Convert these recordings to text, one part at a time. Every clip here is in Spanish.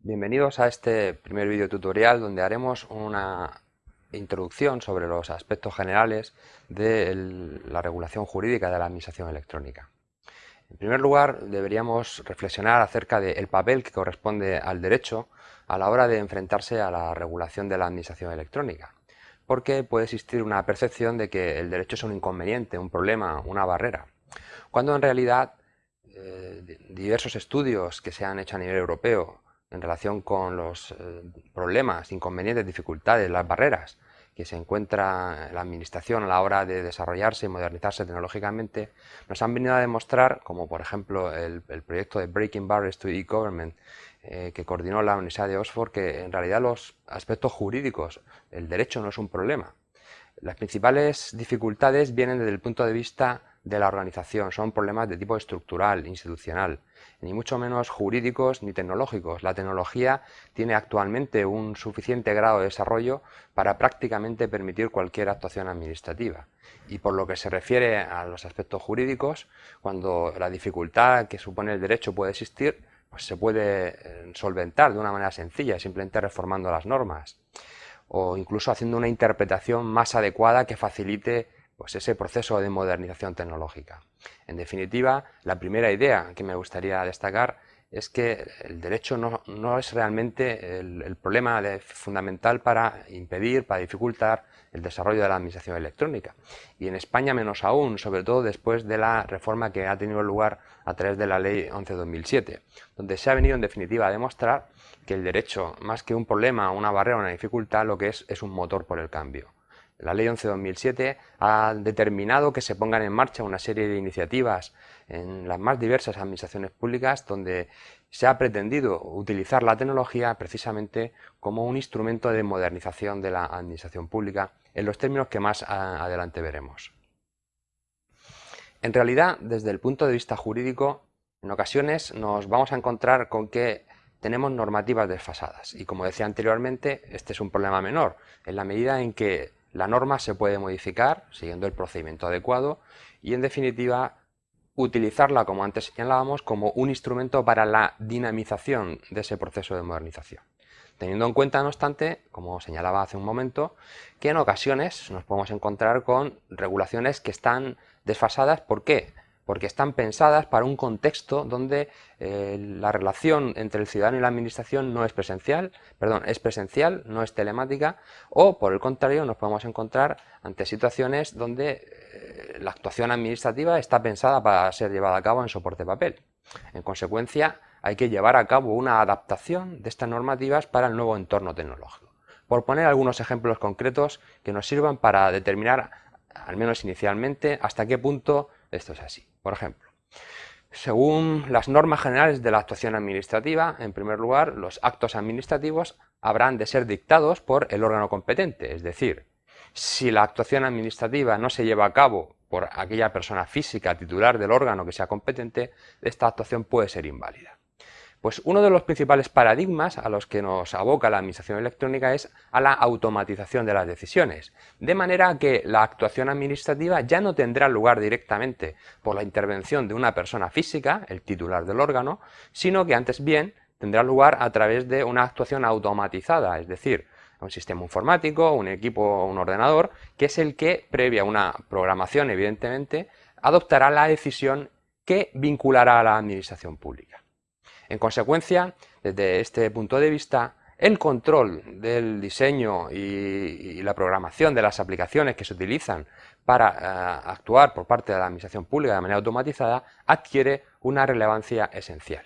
Bienvenidos a este primer vídeo tutorial donde haremos una introducción sobre los aspectos generales de la regulación jurídica de la administración electrónica. En primer lugar, deberíamos reflexionar acerca del papel que corresponde al derecho a la hora de enfrentarse a la regulación de la administración electrónica, porque puede existir una percepción de que el derecho es un inconveniente, un problema, una barrera, cuando en realidad eh, diversos estudios que se han hecho a nivel europeo en relación con los eh, problemas, inconvenientes, dificultades, las barreras que se encuentra la administración a la hora de desarrollarse y modernizarse tecnológicamente, nos han venido a demostrar, como por ejemplo el, proyecto de Breaking Barriers to E-Government, eh, que coordinó la Universidad de Oxford, que en realidad los aspectos jurídicos, el derecho no es un problema. Las principales dificultades vienen desde el punto de vista de la organización, son problemas de tipo estructural, institucional, ni mucho menos jurídicos ni tecnológicos. La tecnología tiene actualmente un suficiente grado de desarrollo para prácticamente permitir cualquier actuación administrativa. Y por lo que se refiere a los aspectos jurídicos, cuando la dificultad que supone el derecho puede existir, pues se puede eh, solventar de una manera sencilla, simplemente reformando las normas o incluso haciendo una interpretación más adecuada que facilite pues ese proceso de modernización tecnológica. En definitiva, la primera idea que me gustaría destacar es que el derecho no, es realmente el, problema fundamental para impedir, para dificultar el desarrollo de la administración electrónica. Y en España menos aún, sobre todo después de la reforma que ha tenido lugar a través de la Ley 11-2007, donde se ha venido en definitiva a demostrar que el derecho, más que un problema, una barrera, una dificultad, lo que es es un motor por el cambio. La Ley 11-2007 ha determinado que se pongan en marcha una serie de iniciativas en las más diversas administraciones públicas donde se ha pretendido utilizar la tecnología precisamente como un instrumento de modernización de la administración pública en los términos que más adelante veremos. En realidad, desde el punto de vista jurídico, en ocasiones nos vamos a encontrar con que tenemos normativas desfasadas y como decía anteriormente, este es un problema menor, en la medida en que la norma se puede modificar siguiendo el procedimiento adecuado y en definitiva utilizarla, como antes señalábamos, como un instrumento para la dinamización de ese proceso de modernización. Teniendo en cuenta, no obstante, como señalaba hace un momento, que en ocasiones nos podemos encontrar con regulaciones que están desfasadas. ¿Por qué? Porque están pensadas para un contexto donde eh, la relación entre el ciudadano y la administración no es presencial, perdón, es presencial, no es telemática, o por el contrario nos podemos encontrar ante situaciones donde eh, la actuación administrativa está pensada para ser llevada a cabo en soporte papel. En consecuencia, hay que llevar a cabo una adaptación de estas normativas para el nuevo entorno tecnológico. Por poner algunos ejemplos concretos que nos sirvan para determinar, al menos inicialmente, hasta qué punto esto es así. Por ejemplo, según las normas generales de la actuación administrativa, en primer lugar, los actos administrativos habrán de ser dictados por el órgano competente, es decir, si la actuación administrativa no se lleva a cabo por aquella persona física titular del órgano que sea competente, esta actuación puede ser inválida. Pues uno de los principales paradigmas a los que nos aboca la administración electrónica es a la automatización de las decisiones, de manera que la actuación administrativa ya no tendrá lugar directamente por la intervención de una persona física, el titular del órgano, sino que antes bien tendrá lugar a través de una actuación automatizada, es decir, un sistema informático, un equipo, un ordenador, que es el que, previa una programación evidentemente, adoptará la decisión que vinculará a la administración pública. En consecuencia, desde este punto de vista, el control del diseño y, la programación de las aplicaciones que se utilizan para eh, actuar por parte de la administración pública de manera automatizada adquiere una relevancia esencial.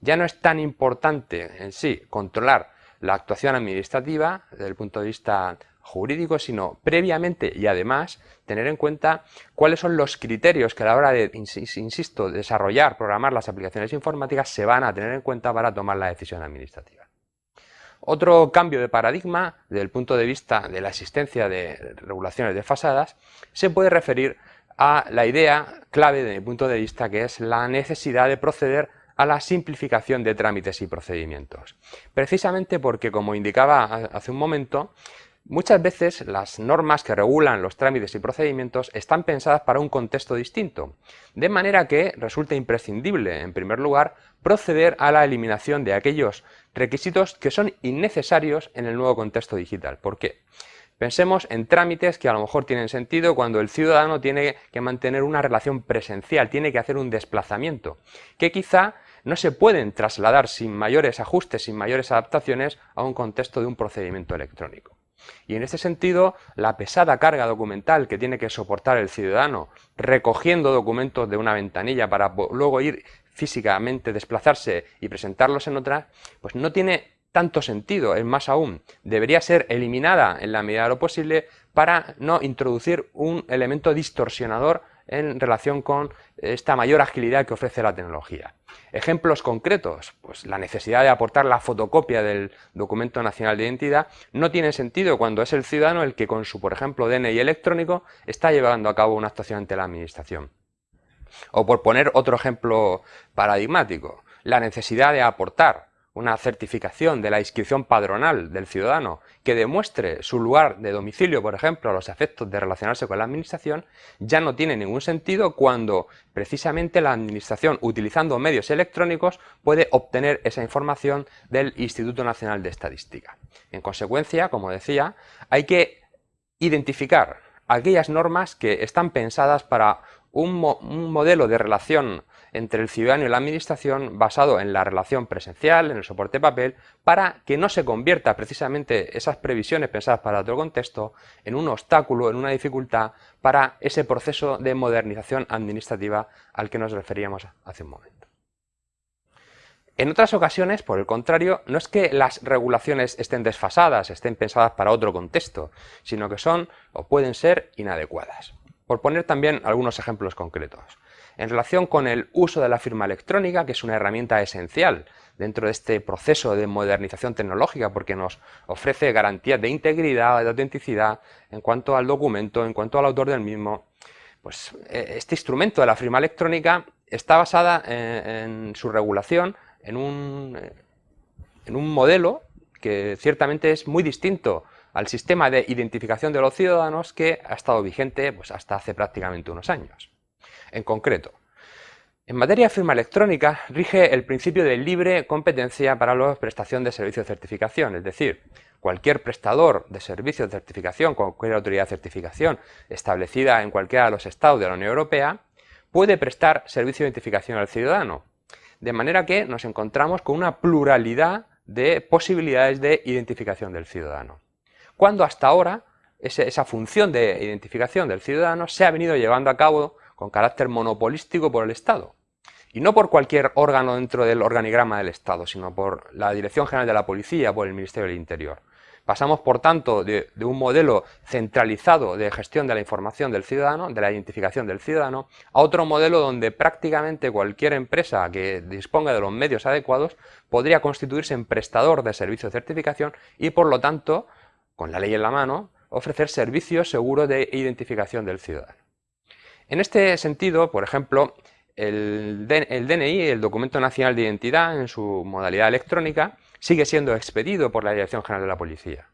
Ya no es tan importante en sí controlar la actuación administrativa desde el punto de vista jurídico, sino previamente y además tener en cuenta cuáles son los criterios que a la hora de, insisto, desarrollar, programar las aplicaciones informáticas se van a tener en cuenta para tomar la decisión administrativa. Otro cambio de paradigma, desde el punto de vista de la existencia de regulaciones desfasadas, se puede referir a la idea clave desde mi punto de vista, que es la necesidad de proceder a la simplificación de trámites y procedimientos. Precisamente porque, como indicaba hace un momento, Muchas veces las normas que regulan los trámites y procedimientos están pensadas para un contexto distinto, de manera que resulta imprescindible, en primer lugar, proceder a la eliminación de aquellos requisitos que son innecesarios en el nuevo contexto digital. ¿Por qué? Pensemos en trámites que a lo mejor tienen sentido cuando el ciudadano tiene que mantener una relación presencial, tiene que hacer un desplazamiento, que quizá no se pueden trasladar sin mayores ajustes, sin mayores adaptaciones a un contexto de un procedimiento electrónico. Y en este sentido, la pesada carga documental que tiene que soportar el ciudadano recogiendo documentos de una ventanilla para luego ir físicamente, desplazarse y presentarlos en otra, pues no tiene tanto sentido, es más aún, debería ser eliminada en la medida de lo posible para no introducir un elemento distorsionador en relación con esta mayor agilidad que ofrece la tecnología. Ejemplos concretos, pues la necesidad de aportar la fotocopia del documento nacional de identidad no tiene sentido cuando es el ciudadano el que con su, por ejemplo, DNI electrónico está llevando a cabo una actuación ante la administración. O por poner otro ejemplo paradigmático, la necesidad de aportar una certificación de la inscripción padronal del ciudadano que demuestre su lugar de domicilio, por ejemplo, a los efectos de relacionarse con la administración, ya no tiene ningún sentido cuando precisamente la administración, utilizando medios electrónicos, puede obtener esa información del Instituto Nacional de Estadística. En consecuencia, como decía, hay que identificar aquellas normas que están pensadas para un, modelo de relación entre el ciudadano y la administración basado en la relación presencial, en el soporte papel, para que no se convierta precisamente esas previsiones pensadas para otro contexto en un obstáculo, en una dificultad para ese proceso de modernización administrativa al que nos referíamos hace un momento. En otras ocasiones, por el contrario, no es que las regulaciones estén desfasadas, estén pensadas para otro contexto, sino que son o pueden ser inadecuadas. Por poner también algunos ejemplos concretos en relación con el uso de la firma electrónica, que es una herramienta esencial dentro de este proceso de modernización tecnológica porque nos ofrece garantías de integridad, de autenticidad en cuanto al documento, en cuanto al autor del mismo. Pues eh, este instrumento de la firma electrónica está basada en, su regulación en un, en un modelo que ciertamente es muy distinto al sistema de identificación de los ciudadanos que ha estado vigente pues, hasta hace prácticamente unos años. En concreto, en materia de firma electrónica rige el principio de libre competencia para la prestación de servicios de certificación, es decir, cualquier prestador de servicios de certificación, cualquier autoridad de certificación establecida en cualquiera de los estados de la Unión Europea, puede prestar servicio de identificación al ciudadano. De manera que nos encontramos con una pluralidad de posibilidades de identificación del ciudadano. Cuando hasta ahora esa función de identificación del ciudadano se ha venido llevando a cabo con carácter monopolístico por el Estado. Y no por cualquier órgano dentro del organigrama del Estado, sino por la Dirección General de la Policía, por el Ministerio del Interior. Pasamos, por tanto, de, un modelo centralizado de gestión de la información del ciudadano, de la identificación del ciudadano, a otro modelo donde prácticamente cualquier empresa que disponga de los medios adecuados podría constituirse en prestador de servicios de certificación y, por lo tanto, con la ley en la mano, ofrecer servicios seguros de identificación del ciudadano. En este sentido, por ejemplo, el, DNI, el Documento Nacional de Identidad, en su modalidad electrónica, sigue siendo expedido por la Dirección General de la Policía.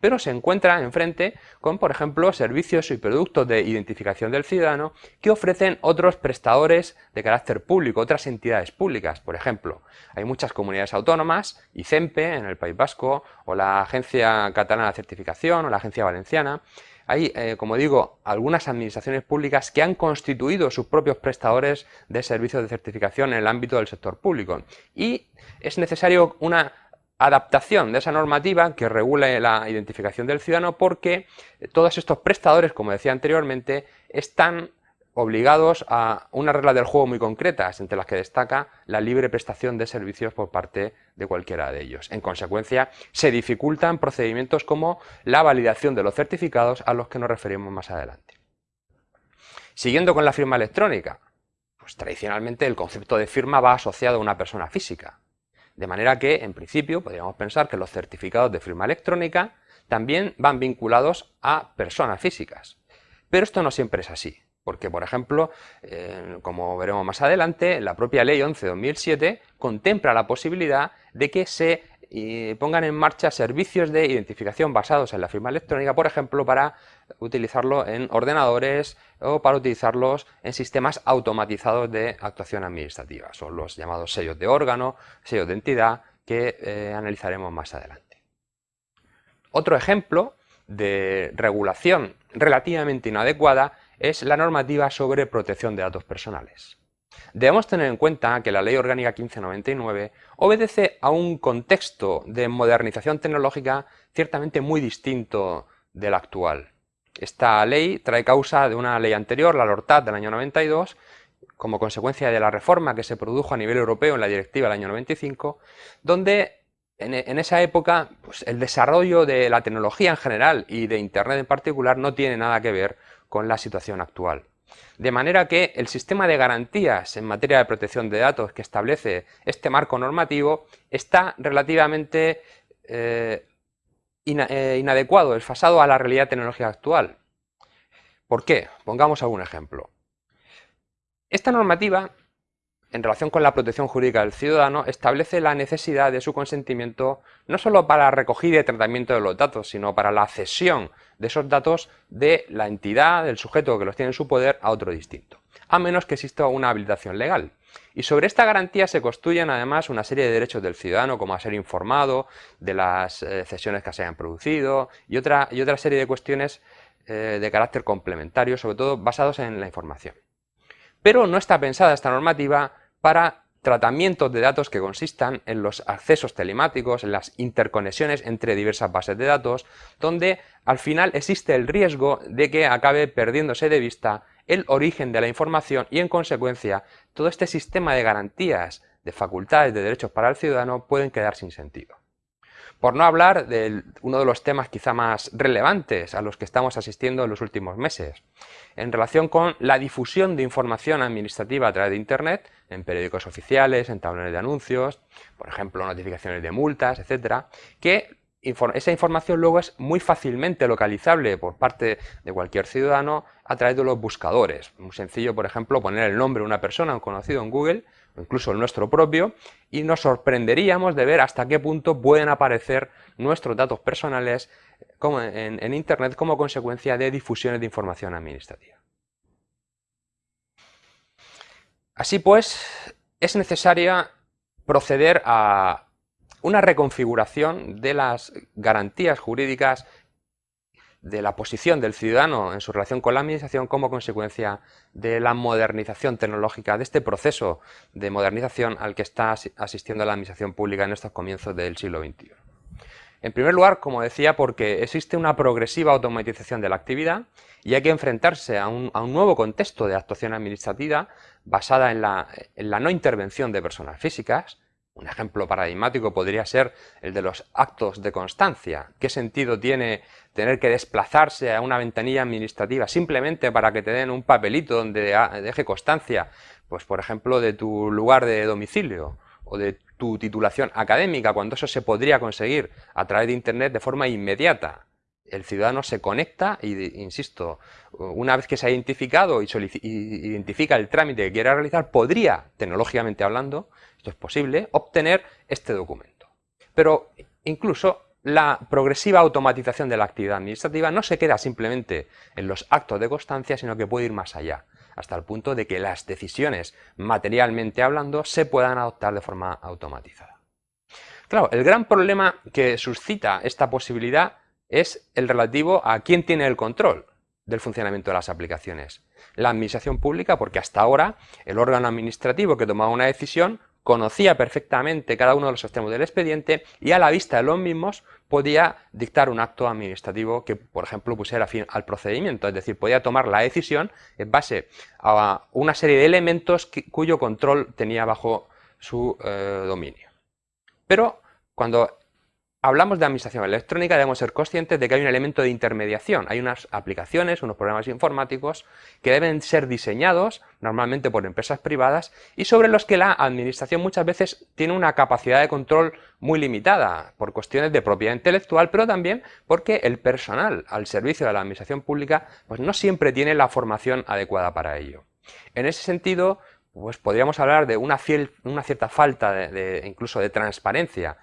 Pero se encuentra enfrente con, por ejemplo, servicios y productos de identificación del ciudadano que ofrecen otros prestadores de carácter público, otras entidades públicas. Por ejemplo, hay muchas comunidades autónomas, ICEMPE en el País Vasco, o la Agencia Catalana de Certificación, o la Agencia Valenciana, hay, eh, como digo, algunas administraciones públicas que han constituido sus propios prestadores de servicios de certificación en el ámbito del sector público y es necesario una adaptación de esa normativa que regule la identificación del ciudadano porque todos estos prestadores, como decía anteriormente, están obligados a una regla del juego muy concretas, entre las que destaca la libre prestación de servicios por parte de cualquiera de ellos. En consecuencia, se dificultan procedimientos como la validación de los certificados a los que nos referimos más adelante. Siguiendo con la firma electrónica, pues tradicionalmente el concepto de firma va asociado a una persona física, de manera que, en principio, podríamos pensar que los certificados de firma electrónica también van vinculados a personas físicas. Pero esto no siempre es así. Porque, por ejemplo, eh, como veremos más adelante, la propia Ley 11-2007 contempla la posibilidad de que se y pongan en marcha servicios de identificación basados en la firma electrónica, por ejemplo, para utilizarlo en ordenadores o para utilizarlos en sistemas automatizados de actuación administrativa. Son los llamados sellos de órgano, sellos de entidad, que eh, analizaremos más adelante. Otro ejemplo de regulación relativamente inadecuada es la normativa sobre protección de datos personales. Debemos tener en cuenta que la Ley Orgánica 1599 obedece a un contexto de modernización tecnológica ciertamente muy distinto del actual. Esta ley trae causa de una ley anterior, la LORTAT del año 92, como consecuencia de la reforma que se produjo a nivel europeo en la directiva del año 95, donde en, esa época pues, el desarrollo de la tecnología en general y de Internet en particular no tiene nada que ver con la situación actual. De manera que el sistema de garantías en materia de protección de datos que establece este marco normativo está relativamente eh, eh, inadecuado, desfasado a la realidad tecnológica actual. ¿Por qué? Pongamos algún ejemplo. Esta normativa, en relación con la protección jurídica del ciudadano, establece la necesidad de su consentimiento no solo para la recogida y tratamiento de los datos, sino para la cesión de esos datos de la entidad, del sujeto que los tiene en su poder, a otro distinto, a menos que exista una habilitación legal. Y sobre esta garantía se construyen además una serie de derechos del ciudadano, como a ser informado de las eh, cesiones que se hayan producido y otra, y otra serie de cuestiones eh, de carácter complementario, sobre todo basados en la información. Pero no está pensada esta normativa para tratamientos de datos que consistan en los accesos telemáticos, en las interconexiones entre diversas bases de datos, donde al final existe el riesgo de que acabe perdiéndose de vista el origen de la información y en consecuencia todo este sistema de garantías, de facultades, de derechos para el ciudadano pueden quedar sin sentido. Por no hablar de uno de los temas quizá más relevantes a los que estamos asistiendo en los últimos meses, en relación con la difusión de información administrativa a través de Internet, en periódicos oficiales, en tablones de anuncios, por ejemplo, notificaciones de multas, etcétera, que esa información luego es muy fácilmente localizable por parte de cualquier ciudadano a través de los buscadores. Muy sencillo, por ejemplo, poner el nombre de una persona, un conocido en Google, incluso el nuestro propio, y nos sorprenderíamos de ver hasta qué punto pueden aparecer nuestros datos personales en, en Internet como consecuencia de difusiones de información administrativa. Así pues, es necesaria proceder a una reconfiguración de las garantías jurídicas de la posición del ciudadano en su relación con la administración como consecuencia de la modernización tecnológica, de este proceso de modernización al que está asistiendo la administración pública en estos comienzos del siglo XXI. En primer lugar, como decía, porque existe una progresiva automatización de la actividad y hay que enfrentarse a un, nuevo contexto de actuación administrativa basada en la no intervención de personas físicas, un ejemplo paradigmático podría ser el de los actos de constancia. ¿Qué sentido tiene tener que desplazarse a una ventanilla administrativa simplemente para que te den un papelito donde deje constancia, pues por ejemplo, de tu lugar de domicilio o de tu titulación académica, cuando eso se podría conseguir a través de Internet de forma inmediata? El ciudadano se conecta y, insisto, una vez que se ha identificado y, identifica el trámite que quiera realizar, podría, tecnológicamente hablando, esto es posible, obtener este documento. Pero incluso la progresiva automatización de la actividad administrativa no se queda simplemente en los actos de constancia, sino que puede ir más allá, hasta el punto de que las decisiones, materialmente hablando, se puedan adoptar de forma automatizada. Claro, el gran problema que suscita esta posibilidad es el relativo a quién tiene el control del funcionamiento de las aplicaciones. La administración pública, porque hasta ahora el órgano administrativo que tomaba una decisión conocía perfectamente cada uno de los extremos del expediente y a la vista de los mismos podía dictar un acto administrativo que, por ejemplo, pusiera fin al procedimiento, es decir, podía tomar la decisión en base a una serie de elementos cuyo control tenía bajo su eh, dominio. Pero cuando hablamos de administración electrónica debemos ser conscientes de que hay un elemento de intermediación. Hay unas aplicaciones, unos programas informáticos que deben ser diseñados normalmente por empresas privadas y sobre los que la administración muchas veces tiene una capacidad de control muy limitada por cuestiones de propiedad intelectual, pero también porque el personal al servicio de la administración pública pues no siempre tiene la formación adecuada para ello. En ese sentido, pues podríamos hablar de una, cierta falta incluso de transparencia